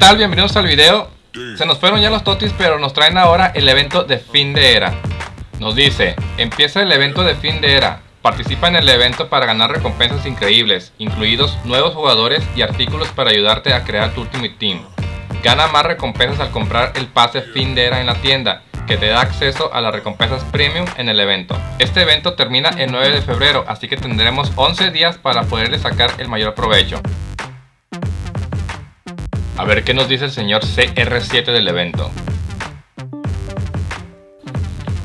tal? Bienvenidos al video. Se nos fueron ya los totis, pero nos traen ahora el evento de fin de era. Nos dice, empieza el evento de fin de era. Participa en el evento para ganar recompensas increíbles, incluidos nuevos jugadores y artículos para ayudarte a crear tu Ultimate Team. Gana más recompensas al comprar el pase fin de era en la tienda, que te da acceso a las recompensas premium en el evento. Este evento termina el 9 de febrero, así que tendremos 11 días para poderle sacar el mayor provecho. A ver qué nos dice el señor CR7 del evento.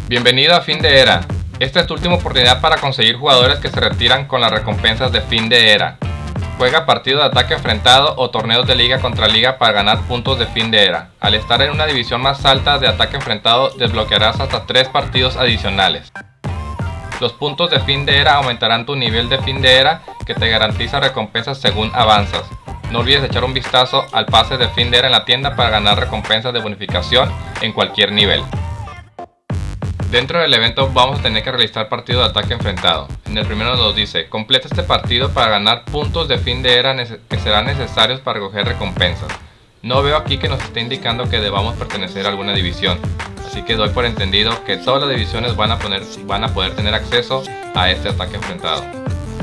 Bienvenido a fin de era. Esta es tu última oportunidad para conseguir jugadores que se retiran con las recompensas de fin de era. Juega partido de ataque enfrentado o torneos de liga contra liga para ganar puntos de fin de era. Al estar en una división más alta de ataque enfrentado desbloquearás hasta 3 partidos adicionales. Los puntos de fin de era aumentarán tu nivel de fin de era que te garantiza recompensas según avanzas. No olvides echar un vistazo al pase de fin de era en la tienda para ganar recompensas de bonificación en cualquier nivel. Dentro del evento vamos a tener que realizar partido de ataque enfrentado. En el primero nos dice, completa este partido para ganar puntos de fin de era que serán necesarios para recoger recompensas. No veo aquí que nos esté indicando que debamos pertenecer a alguna división, así que doy por entendido que todas las divisiones van a, poner, van a poder tener acceso a este ataque enfrentado.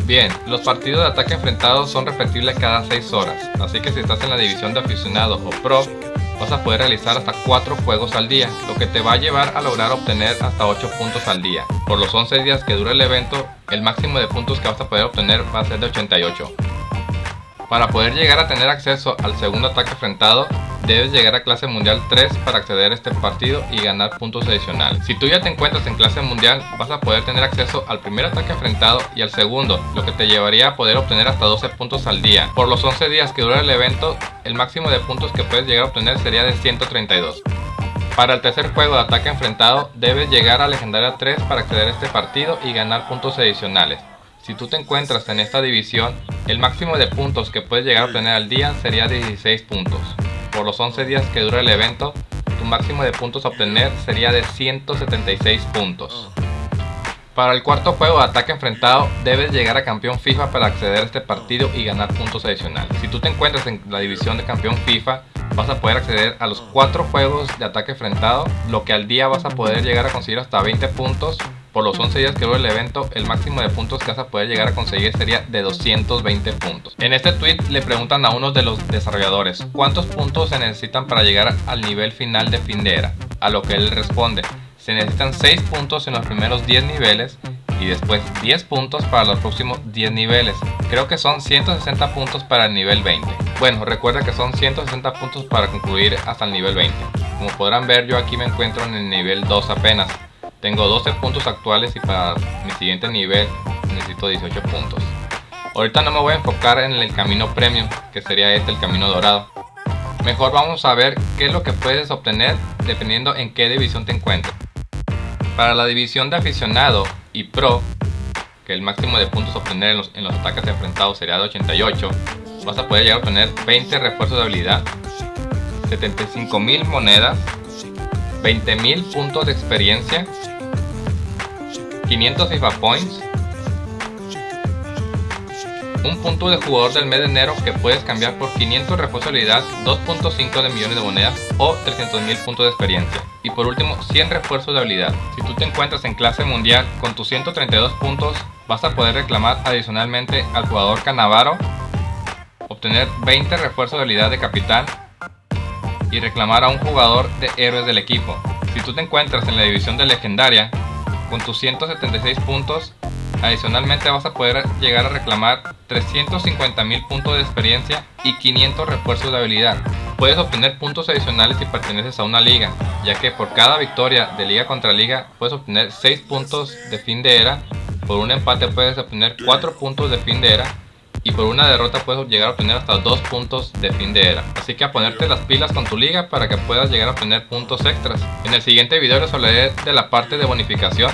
Bien, los partidos de ataque enfrentado son repetibles cada 6 horas, así que si estás en la división de aficionado o pro, vas a poder realizar hasta 4 juegos al día, lo que te va a llevar a lograr obtener hasta 8 puntos al día. Por los 11 días que dura el evento, el máximo de puntos que vas a poder obtener va a ser de 88. Para poder llegar a tener acceso al segundo ataque enfrentado, debes llegar a clase mundial 3 para acceder a este partido y ganar puntos adicionales. Si tú ya te encuentras en clase mundial, vas a poder tener acceso al primer ataque enfrentado y al segundo, lo que te llevaría a poder obtener hasta 12 puntos al día. Por los 11 días que dura el evento, el máximo de puntos que puedes llegar a obtener sería de 132. Para el tercer juego de ataque enfrentado, debes llegar a legendaria 3 para acceder a este partido y ganar puntos adicionales. Si tú te encuentras en esta división, el máximo de puntos que puedes llegar a obtener al día sería de 16 puntos por los 11 días que dura el evento, tu máximo de puntos a obtener sería de 176 puntos. Para el cuarto juego de ataque enfrentado, debes llegar a campeón FIFA para acceder a este partido y ganar puntos adicionales. Si tú te encuentras en la división de campeón FIFA, vas a poder acceder a los 4 juegos de ataque enfrentado, lo que al día vas a poder llegar a conseguir hasta 20 puntos por los 11 días que dura el evento, el máximo de puntos que vas a poder llegar a conseguir sería de 220 puntos. En este tweet le preguntan a uno de los desarrolladores cuántos puntos se necesitan para llegar al nivel final de fin de era, a lo que él responde, se necesitan 6 puntos en los primeros 10 niveles y después 10 puntos para los próximos 10 niveles. Creo que son 160 puntos para el nivel 20. Bueno, recuerda que son 160 puntos para concluir hasta el nivel 20. Como podrán ver yo aquí me encuentro en el nivel 2 apenas. Tengo 12 puntos actuales y para mi siguiente nivel necesito 18 puntos. Ahorita no me voy a enfocar en el camino premium, que sería este el camino dorado. Mejor vamos a ver qué es lo que puedes obtener dependiendo en qué división te encuentres. Para la división de aficionado y pro, que el máximo de puntos obtener en los, en los ataques enfrentados sería de 88, vas a poder llegar a obtener 20 refuerzos de habilidad, 75.000 monedas, 20.000 puntos de experiencia 500 FIFA Points, un punto de jugador del mes de enero que puedes cambiar por 500 refuerzos de habilidad, 2.5 de millones de monedas o 300.000 puntos de experiencia. Y por último, 100 refuerzos de habilidad. Si tú te encuentras en clase mundial con tus 132 puntos, vas a poder reclamar adicionalmente al jugador Canavaro, obtener 20 refuerzos de habilidad de capitán y reclamar a un jugador de héroes del equipo. Si tú te encuentras en la división de legendaria, con tus 176 puntos, adicionalmente vas a poder llegar a reclamar 350.000 puntos de experiencia y 500 refuerzos de habilidad. Puedes obtener puntos adicionales si perteneces a una liga, ya que por cada victoria de liga contra liga puedes obtener 6 puntos de fin de era, por un empate puedes obtener 4 puntos de fin de era y por una derrota puedes llegar a obtener hasta 2 puntos de fin de era. Así que a ponerte las pilas con tu liga para que puedas llegar a obtener puntos extras. En el siguiente video les hablaré de la parte de bonificación,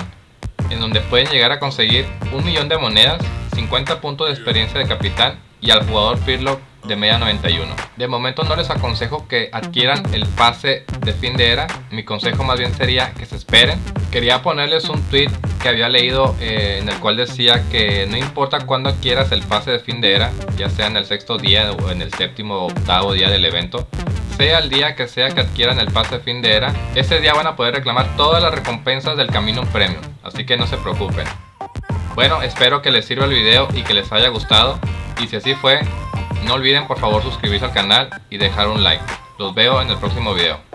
en donde pueden llegar a conseguir un millón de monedas, 50 puntos de experiencia de capitán y al jugador Pirlo de media 91. De momento no les aconsejo que adquieran el pase de fin de era, mi consejo más bien sería que se esperen. Quería ponerles un tweet que había leído eh, en el cual decía que no importa cuándo adquieras el pase de fin de era, ya sea en el sexto día o en el séptimo o octavo día del evento, sea el día que sea que adquieran el pase de fin de era, ese día van a poder reclamar todas las recompensas del Camino Premium, así que no se preocupen. Bueno, espero que les sirva el video y que les haya gustado, y si así fue, no olviden por favor suscribirse al canal y dejar un like. Los veo en el próximo video.